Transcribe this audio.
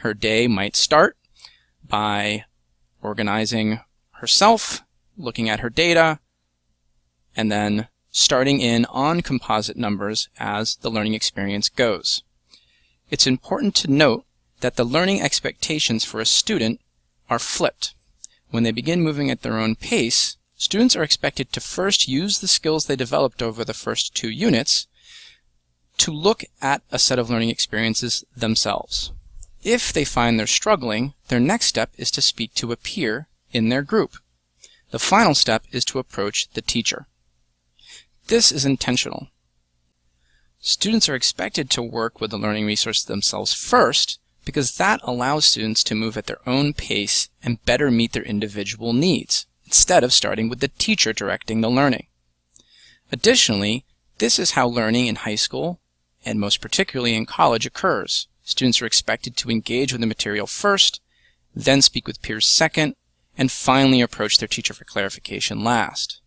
her day might start by organizing herself, looking at her data, and then starting in on composite numbers as the learning experience goes. It's important to note that the learning expectations for a student are flipped. When they begin moving at their own pace, students are expected to first use the skills they developed over the first two units to look at a set of learning experiences themselves. If they find they're struggling, their next step is to speak to a peer in their group. The final step is to approach the teacher. This is intentional. Students are expected to work with the learning resource themselves first because that allows students to move at their own pace and better meet their individual needs, instead of starting with the teacher directing the learning. Additionally, this is how learning in high school, and most particularly in college, occurs. Students are expected to engage with the material first, then speak with peers second, and finally approach their teacher for clarification last.